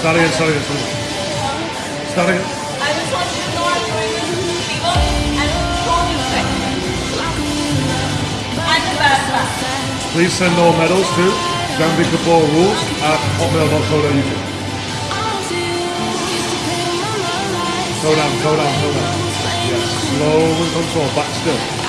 Start again, start again, start again. Start again. I just want you to know I'm doing this with Please send all medals to Jambi Kapoor Rules at hotmail.co.uk. Go down, go down, go down. Yes, slow and control, back still.